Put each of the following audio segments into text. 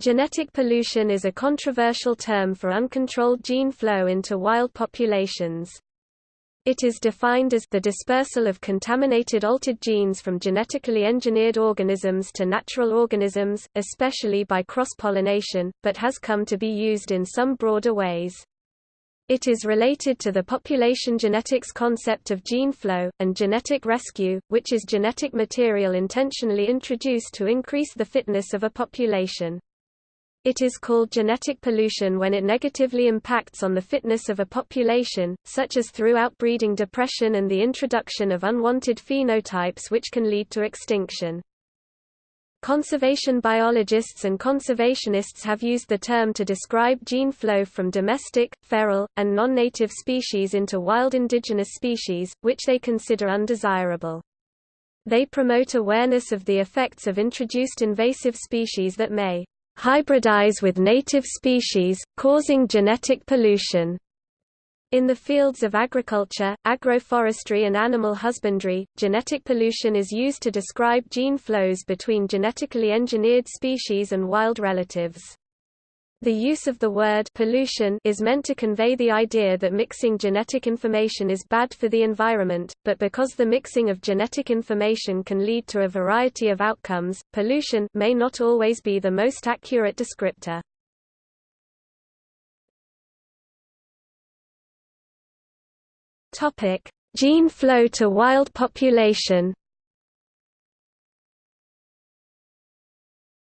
Genetic pollution is a controversial term for uncontrolled gene flow into wild populations. It is defined as the dispersal of contaminated altered genes from genetically engineered organisms to natural organisms, especially by cross-pollination, but has come to be used in some broader ways. It is related to the population genetics concept of gene flow, and genetic rescue, which is genetic material intentionally introduced to increase the fitness of a population. It is called genetic pollution when it negatively impacts on the fitness of a population, such as through outbreeding depression and the introduction of unwanted phenotypes which can lead to extinction. Conservation biologists and conservationists have used the term to describe gene flow from domestic, feral, and non-native species into wild indigenous species, which they consider undesirable. They promote awareness of the effects of introduced invasive species that may hybridize with native species, causing genetic pollution. In the fields of agriculture, agroforestry and animal husbandry, genetic pollution is used to describe gene flows between genetically engineered species and wild relatives. The use of the word pollution is meant to convey the idea that mixing genetic information is bad for the environment, but because the mixing of genetic information can lead to a variety of outcomes, pollution may not always be the most accurate descriptor. Topic: Gene flow to wild population.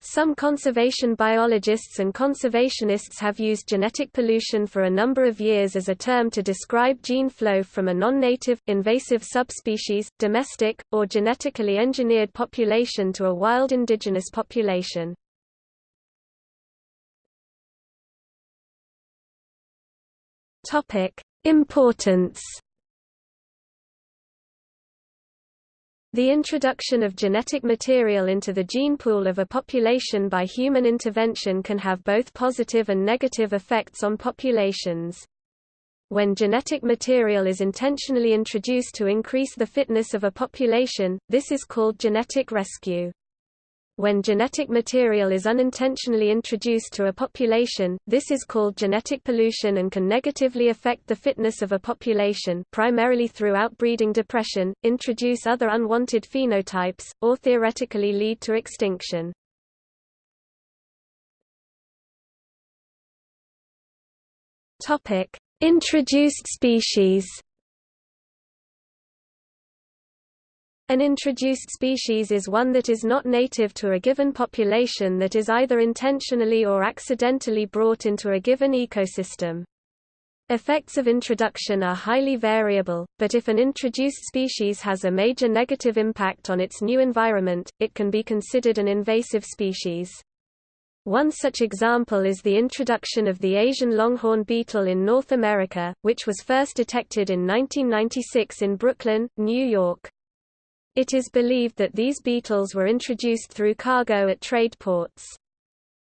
Some conservation biologists and conservationists have used genetic pollution for a number of years as a term to describe gene flow from a non-native, invasive subspecies, domestic, or genetically engineered population to a wild indigenous population. Importance The introduction of genetic material into the gene pool of a population by human intervention can have both positive and negative effects on populations. When genetic material is intentionally introduced to increase the fitness of a population, this is called genetic rescue. When genetic material is unintentionally introduced to a population, this is called genetic pollution and can negatively affect the fitness of a population primarily through outbreeding depression, introduce other unwanted phenotypes, or theoretically lead to extinction. Introduced species An introduced species is one that is not native to a given population that is either intentionally or accidentally brought into a given ecosystem. Effects of introduction are highly variable, but if an introduced species has a major negative impact on its new environment, it can be considered an invasive species. One such example is the introduction of the Asian longhorn beetle in North America, which was first detected in 1996 in Brooklyn, New York. It is believed that these beetles were introduced through cargo at trade ports.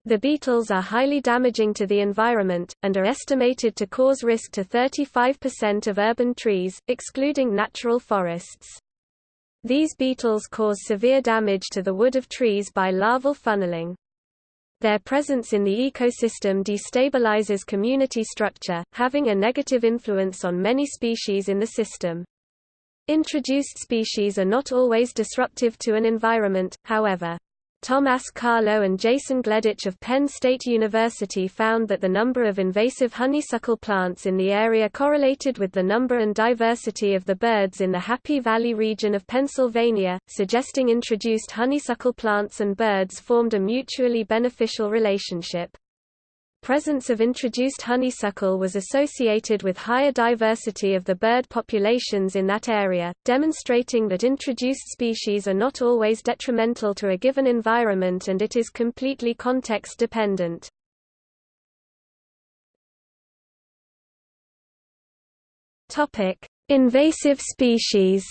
The beetles are highly damaging to the environment, and are estimated to cause risk to 35% of urban trees, excluding natural forests. These beetles cause severe damage to the wood of trees by larval funneling. Their presence in the ecosystem destabilizes community structure, having a negative influence on many species in the system. Introduced species are not always disruptive to an environment, however. Tomás Carlo and Jason Gleditsch of Penn State University found that the number of invasive honeysuckle plants in the area correlated with the number and diversity of the birds in the Happy Valley region of Pennsylvania, suggesting introduced honeysuckle plants and birds formed a mutually beneficial relationship. Presence of introduced honeysuckle was associated with higher diversity of the bird populations in that area, demonstrating that introduced species are not always detrimental to a given environment and it is completely context dependent. Invasive species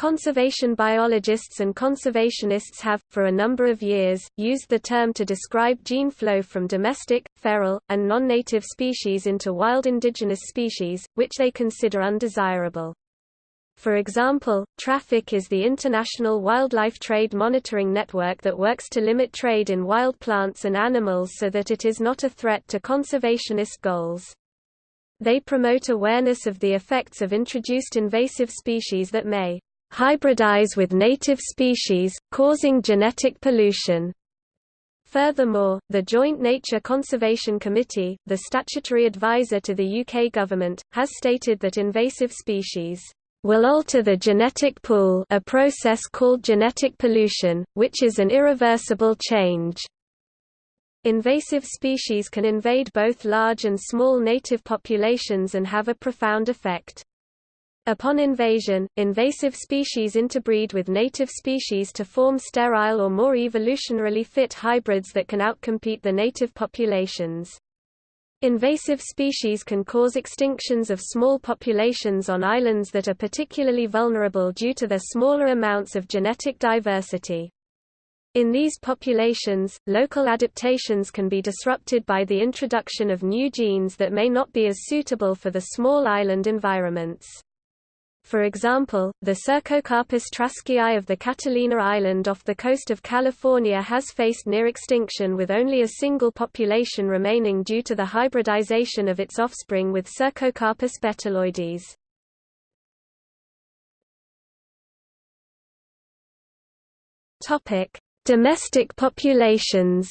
Conservation biologists and conservationists have, for a number of years, used the term to describe gene flow from domestic, feral, and non-native species into wild indigenous species, which they consider undesirable. For example, TRAFFIC is the international wildlife trade monitoring network that works to limit trade in wild plants and animals so that it is not a threat to conservationist goals. They promote awareness of the effects of introduced invasive species that may hybridize with native species, causing genetic pollution. Furthermore, the Joint Nature Conservation Committee, the statutory advisor to the UK government, has stated that invasive species will alter the genetic pool a process called genetic pollution, which is an irreversible change. Invasive species can invade both large and small native populations and have a profound effect. Upon invasion, invasive species interbreed with native species to form sterile or more evolutionarily fit hybrids that can outcompete the native populations. Invasive species can cause extinctions of small populations on islands that are particularly vulnerable due to their smaller amounts of genetic diversity. In these populations, local adaptations can be disrupted by the introduction of new genes that may not be as suitable for the small island environments. For example, the Cercocarpus traskiae of the Catalina Island off the coast of California has faced near extinction with only a single population remaining due to the hybridization of its offspring with Cercocarpus betuloides. Domestic populations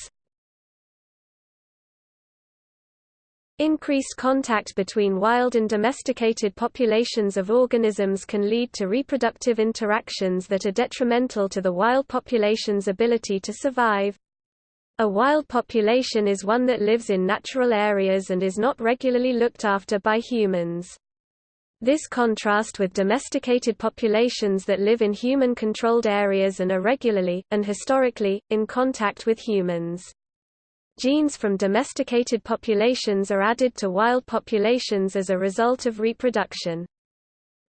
Increased contact between wild and domesticated populations of organisms can lead to reproductive interactions that are detrimental to the wild population's ability to survive. A wild population is one that lives in natural areas and is not regularly looked after by humans. This contrast with domesticated populations that live in human-controlled areas and are regularly, and historically, in contact with humans. Genes from domesticated populations are added to wild populations as a result of reproduction.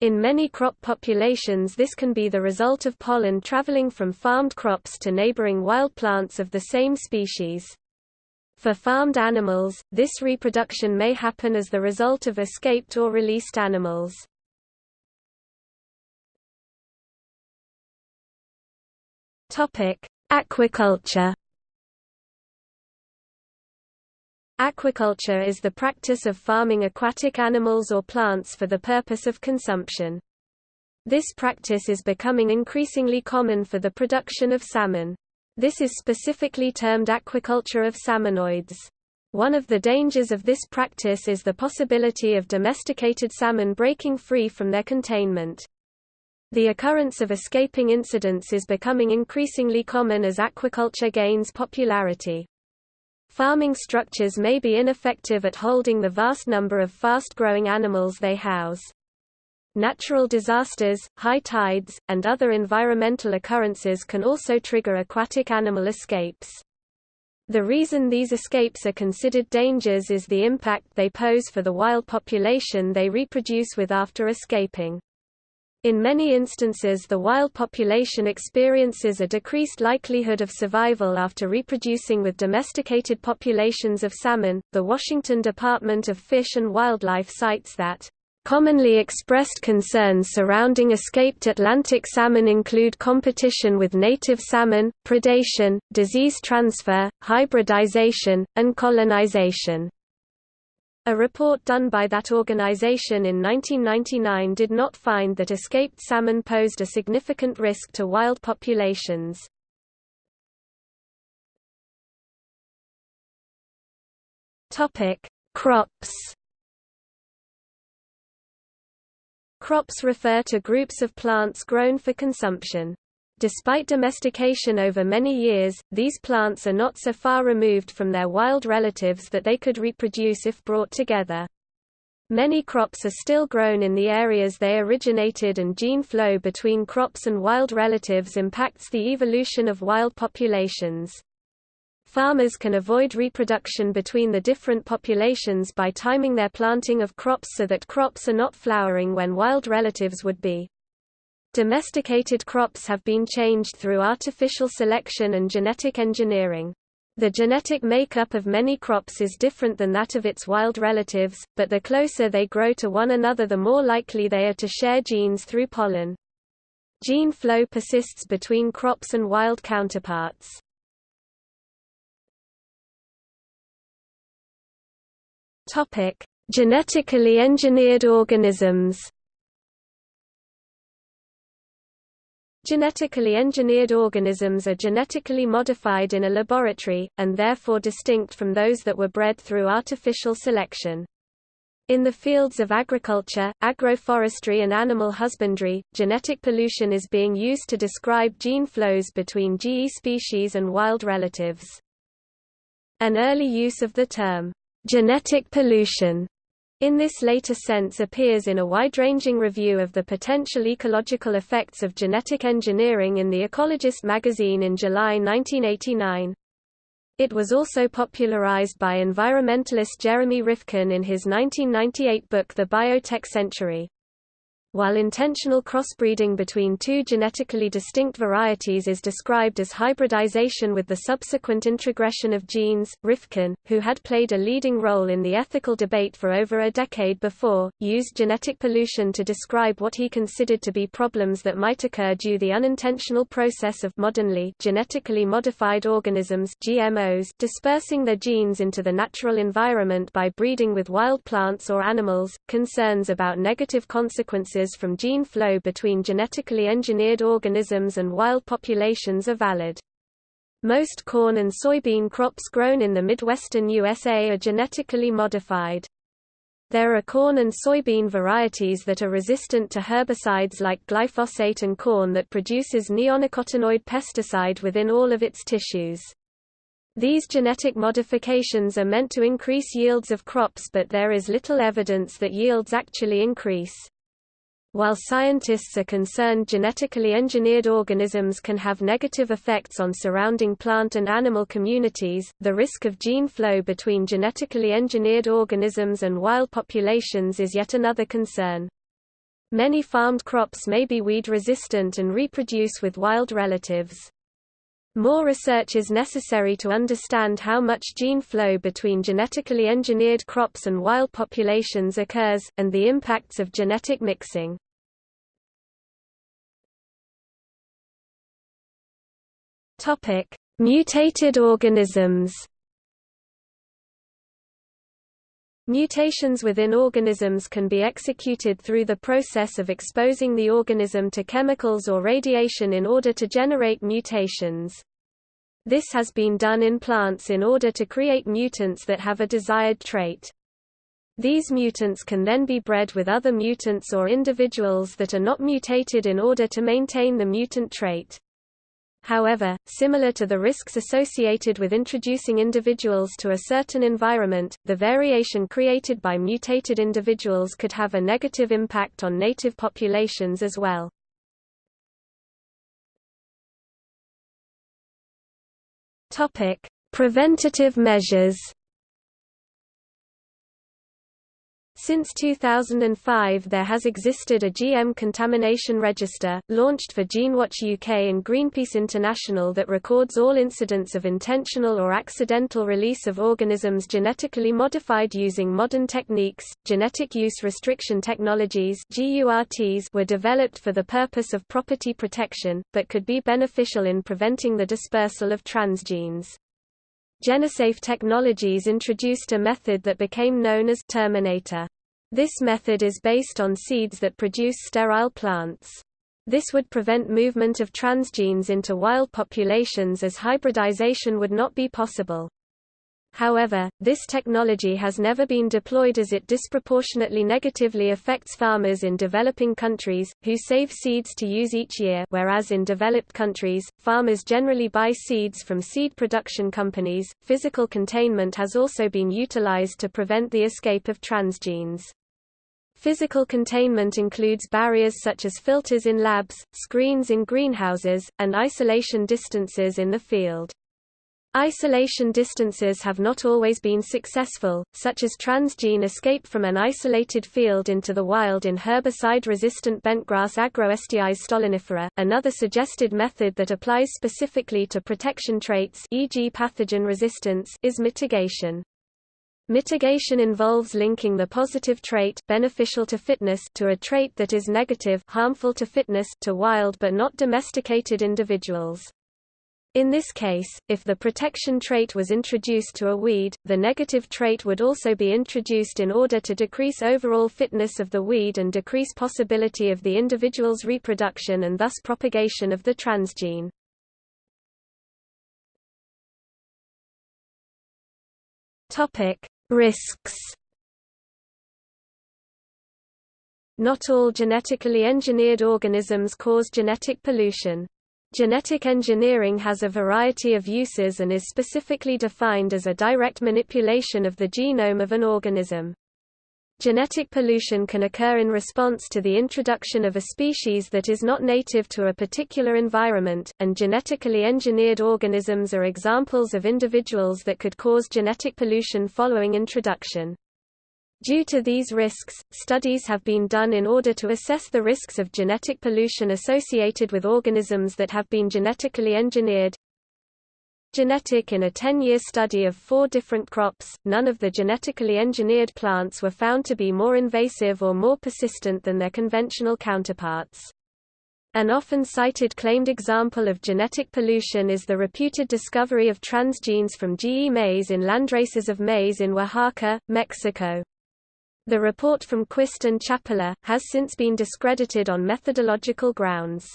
In many crop populations this can be the result of pollen traveling from farmed crops to neighboring wild plants of the same species. For farmed animals, this reproduction may happen as the result of escaped or released animals. Aquaculture Aquaculture is the practice of farming aquatic animals or plants for the purpose of consumption. This practice is becoming increasingly common for the production of salmon. This is specifically termed aquaculture of salmonoids. One of the dangers of this practice is the possibility of domesticated salmon breaking free from their containment. The occurrence of escaping incidents is becoming increasingly common as aquaculture gains popularity. Farming structures may be ineffective at holding the vast number of fast-growing animals they house. Natural disasters, high tides, and other environmental occurrences can also trigger aquatic animal escapes. The reason these escapes are considered dangers is the impact they pose for the wild population they reproduce with after escaping. In many instances the wild population experiences a decreased likelihood of survival after reproducing with domesticated populations of salmon. The Washington Department of Fish and Wildlife cites that Commonly expressed concerns surrounding escaped Atlantic salmon include competition with native salmon, predation, disease transfer, hybridization, and colonization. A report done by that organization in 1999 did not find that escaped salmon posed a significant risk to wild populations. Crops. Crops refer to groups of plants grown for consumption. Despite domestication over many years, these plants are not so far removed from their wild relatives that they could reproduce if brought together. Many crops are still grown in the areas they originated and gene flow between crops and wild relatives impacts the evolution of wild populations. Farmers can avoid reproduction between the different populations by timing their planting of crops so that crops are not flowering when wild relatives would be. Domesticated crops have been changed through artificial selection and genetic engineering. The genetic makeup of many crops is different than that of its wild relatives, but the closer they grow to one another the more likely they are to share genes through pollen. Gene flow persists between crops and wild counterparts. Genetically engineered organisms. Genetically engineered organisms are genetically modified in a laboratory, and therefore distinct from those that were bred through artificial selection. In the fields of agriculture, agroforestry and animal husbandry, genetic pollution is being used to describe gene flows between GE species and wild relatives. An early use of the term, genetic pollution, in this later sense appears in a wide-ranging review of the potential ecological effects of genetic engineering in The Ecologist magazine in July 1989. It was also popularized by environmentalist Jeremy Rifkin in his 1998 book The Biotech Century. While intentional crossbreeding between two genetically distinct varieties is described as hybridization with the subsequent introgression of genes, Rifkin, who had played a leading role in the ethical debate for over a decade before, used genetic pollution to describe what he considered to be problems that might occur due the unintentional process of modernly genetically modified organisms GMOs dispersing their genes into the natural environment by breeding with wild plants or animals. Concerns about negative consequences from gene flow between genetically engineered organisms and wild populations are valid. Most corn and soybean crops grown in the Midwestern USA are genetically modified. There are corn and soybean varieties that are resistant to herbicides like glyphosate and corn that produces neonicotinoid pesticide within all of its tissues. These genetic modifications are meant to increase yields of crops but there is little evidence that yields actually increase. While scientists are concerned genetically engineered organisms can have negative effects on surrounding plant and animal communities, the risk of gene flow between genetically engineered organisms and wild populations is yet another concern. Many farmed crops may be weed-resistant and reproduce with wild relatives. More research is necessary to understand how much gene flow between genetically engineered crops and wild populations occurs, and the impacts of genetic mixing. Mutated organisms Mutations within organisms can be executed through the process of exposing the organism to chemicals or radiation in order to generate mutations. This has been done in plants in order to create mutants that have a desired trait. These mutants can then be bred with other mutants or individuals that are not mutated in order to maintain the mutant trait. However, similar to the risks associated with introducing individuals to a certain environment, the variation created by mutated individuals could have a negative impact on native populations as well. Preventative measures Since 2005 there has existed a GM contamination register, launched for GeneWatch UK and Greenpeace International that records all incidents of intentional or accidental release of organisms genetically modified using modern techniques. Genetic use restriction technologies were developed for the purpose of property protection, but could be beneficial in preventing the dispersal of transgenes. Genesafe Technologies introduced a method that became known as Terminator. This method is based on seeds that produce sterile plants. This would prevent movement of transgenes into wild populations as hybridization would not be possible. However, this technology has never been deployed as it disproportionately negatively affects farmers in developing countries, who save seeds to use each year whereas in developed countries, farmers generally buy seeds from seed production companies. Physical containment has also been utilized to prevent the escape of transgenes. Physical containment includes barriers such as filters in labs, screens in greenhouses, and isolation distances in the field. Isolation distances have not always been successful, such as transgene escape from an isolated field into the wild in herbicide-resistant bentgrass Agrostis stolonifera. Another suggested method that applies specifically to protection traits e.g. pathogen resistance is mitigation. Mitigation involves linking the positive trait beneficial to fitness to a trait that is negative harmful to fitness to wild but not domesticated individuals. In this case, if the protection trait was introduced to a weed, the negative trait would also be introduced in order to decrease overall fitness of the weed and decrease possibility of the individual's reproduction and thus propagation of the transgene. Topic: Risks Not all genetically engineered organisms cause genetic pollution. Genetic engineering has a variety of uses and is specifically defined as a direct manipulation of the genome of an organism. Genetic pollution can occur in response to the introduction of a species that is not native to a particular environment, and genetically engineered organisms are examples of individuals that could cause genetic pollution following introduction. Due to these risks, studies have been done in order to assess the risks of genetic pollution associated with organisms that have been genetically engineered. Genetic In a 10-year study of four different crops, none of the genetically engineered plants were found to be more invasive or more persistent than their conventional counterparts. An often cited claimed example of genetic pollution is the reputed discovery of transgenes from GE maize in landraces of maize in Oaxaca, Mexico. The report from Quist and Chapela, has since been discredited on methodological grounds.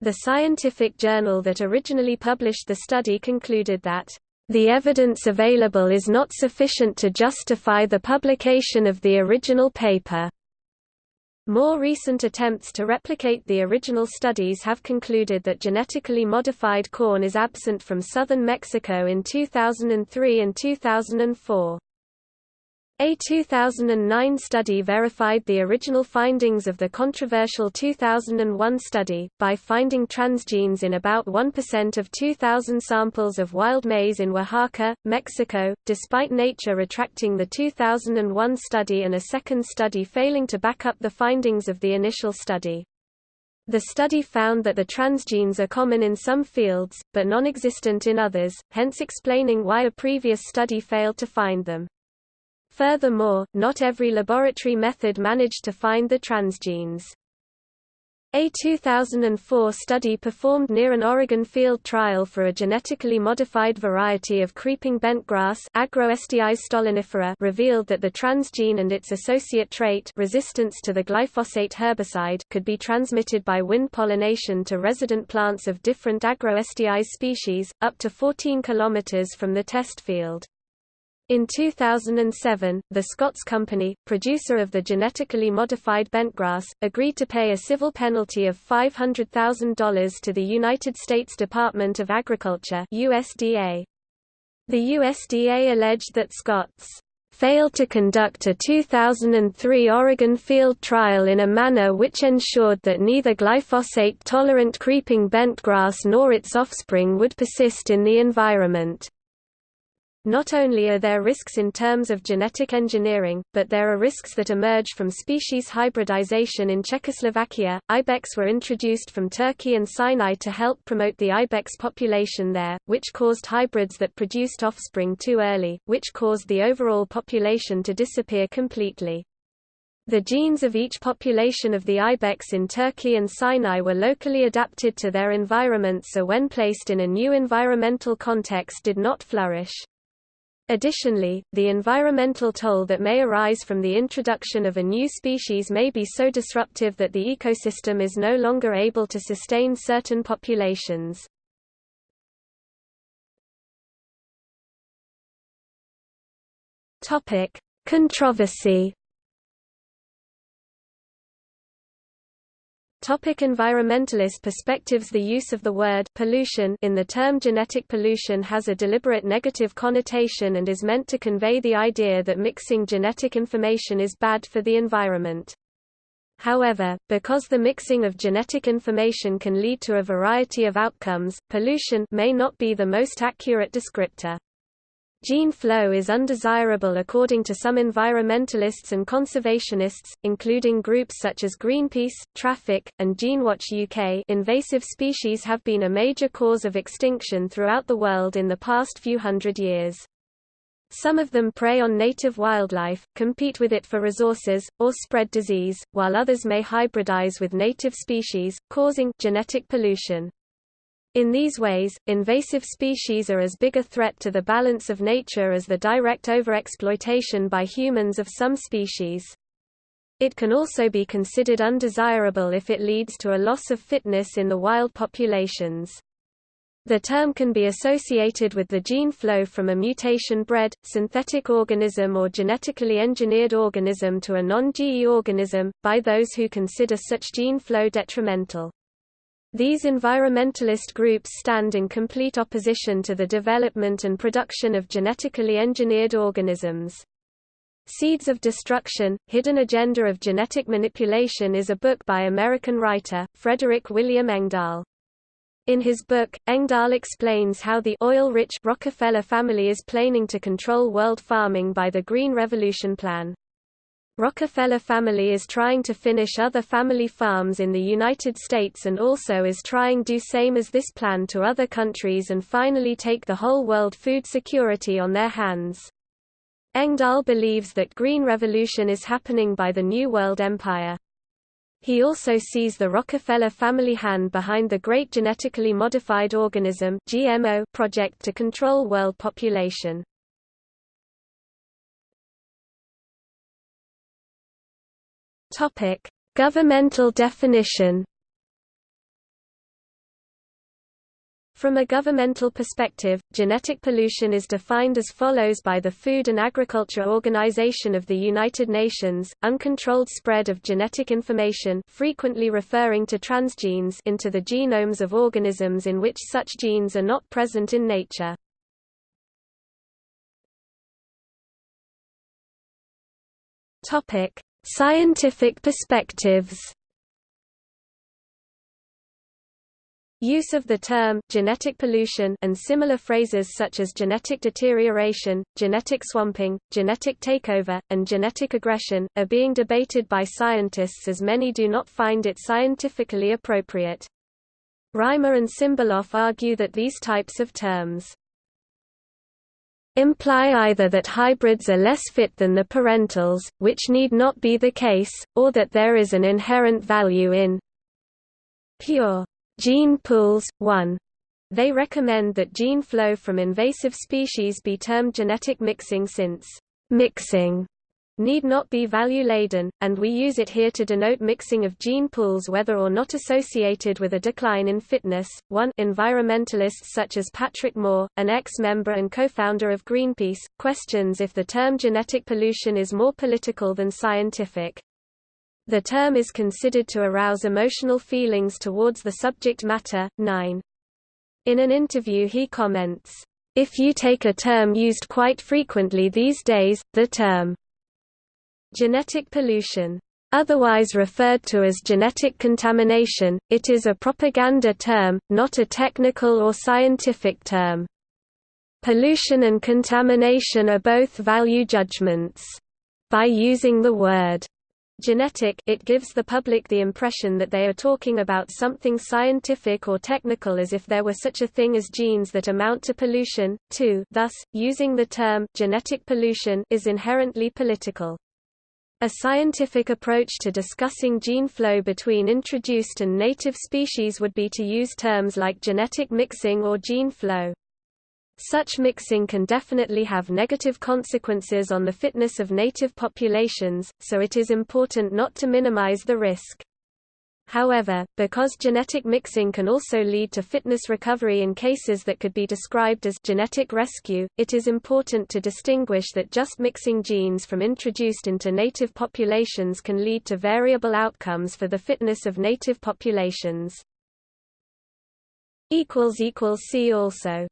The scientific journal that originally published the study concluded that, "...the evidence available is not sufficient to justify the publication of the original paper." More recent attempts to replicate the original studies have concluded that genetically modified corn is absent from southern Mexico in 2003 and 2004. A 2009 study verified the original findings of the controversial 2001 study, by finding transgenes in about 1% of 2,000 samples of wild maize in Oaxaca, Mexico, despite Nature retracting the 2001 study and a second study failing to back up the findings of the initial study. The study found that the transgenes are common in some fields, but non-existent in others, hence explaining why a previous study failed to find them. Furthermore, not every laboratory method managed to find the transgenes. A 2004 study performed near an Oregon field trial for a genetically modified variety of creeping bentgrass stolonifera revealed that the transgene and its associate trait resistance to the glyphosate herbicide could be transmitted by wind pollination to resident plants of different Agrostis species, up to 14 km from the test field. In 2007, the Scotts Company, producer of the genetically modified bentgrass, agreed to pay a civil penalty of $500,000 to the United States Department of Agriculture USDA. The USDA alleged that Scotts failed to conduct a 2003 Oregon field trial in a manner which ensured that neither glyphosate-tolerant creeping bentgrass nor its offspring would persist in the environment. Not only are there risks in terms of genetic engineering, but there are risks that emerge from species hybridization in Czechoslovakia. Ibex were introduced from Turkey and Sinai to help promote the ibex population there, which caused hybrids that produced offspring too early, which caused the overall population to disappear completely. The genes of each population of the ibex in Turkey and Sinai were locally adapted to their environment so when placed in a new environmental context did not flourish. Additionally, the environmental toll that may arise from the introduction of a new species may be so disruptive that the ecosystem is no longer able to sustain certain populations. Controversy Topic environmentalist perspectives The use of the word pollution in the term genetic pollution has a deliberate negative connotation and is meant to convey the idea that mixing genetic information is bad for the environment. However, because the mixing of genetic information can lead to a variety of outcomes, pollution may not be the most accurate descriptor. Gene flow is undesirable according to some environmentalists and conservationists, including groups such as Greenpeace, Traffic, and GeneWatch UK invasive species have been a major cause of extinction throughout the world in the past few hundred years. Some of them prey on native wildlife, compete with it for resources, or spread disease, while others may hybridize with native species, causing genetic pollution. In these ways, invasive species are as big a threat to the balance of nature as the direct overexploitation by humans of some species. It can also be considered undesirable if it leads to a loss of fitness in the wild populations. The term can be associated with the gene flow from a mutation-bred, synthetic organism or genetically engineered organism to a non-GE organism, by those who consider such gene flow detrimental. These environmentalist groups stand in complete opposition to the development and production of genetically engineered organisms. Seeds of Destruction, Hidden Agenda of Genetic Manipulation is a book by American writer, Frederick William Engdahl. In his book, Engdahl explains how the oil-rich Rockefeller family is planning to control world farming by the Green Revolution Plan. Rockefeller family is trying to finish other family farms in the United States and also is trying to do same as this plan to other countries and finally take the whole world food security on their hands. Engdahl believes that green revolution is happening by the New World Empire. He also sees the Rockefeller family hand behind the Great Genetically Modified Organism (GMO) project to control world population. Topic: Governmental definition. From a governmental perspective, genetic pollution is defined as follows by the Food and Agriculture Organization of the United Nations, uncontrolled spread of genetic information frequently referring to transgenes into the genomes of organisms in which such genes are not present in nature. Scientific perspectives Use of the term, genetic pollution and similar phrases such as genetic deterioration, genetic swamping, genetic takeover, and genetic aggression, are being debated by scientists as many do not find it scientifically appropriate. Rhymer and Simberloff argue that these types of terms imply either that hybrids are less fit than the parentals, which need not be the case, or that there is an inherent value in pure gene pools. 1. They recommend that gene flow from invasive species be termed genetic mixing since mixing need not be value-laden, and we use it here to denote mixing of gene pools whether or not associated with a decline in fitness. 1 Environmentalists such as Patrick Moore, an ex-member and co-founder of Greenpeace, questions if the term genetic pollution is more political than scientific. The term is considered to arouse emotional feelings towards the subject matter. 9. In an interview he comments, if you take a term used quite frequently these days, the term Genetic pollution Otherwise referred to as genetic contamination, it is a propaganda term, not a technical or scientific term. Pollution and contamination are both value judgments. By using the word genetic it gives the public the impression that they are talking about something scientific or technical as if there were such a thing as genes that amount to pollution, too. Thus, using the term genetic pollution is inherently political. A scientific approach to discussing gene flow between introduced and native species would be to use terms like genetic mixing or gene flow. Such mixing can definitely have negative consequences on the fitness of native populations, so it is important not to minimize the risk. However, because genetic mixing can also lead to fitness recovery in cases that could be described as genetic rescue, it is important to distinguish that just mixing genes from introduced into native populations can lead to variable outcomes for the fitness of native populations. See also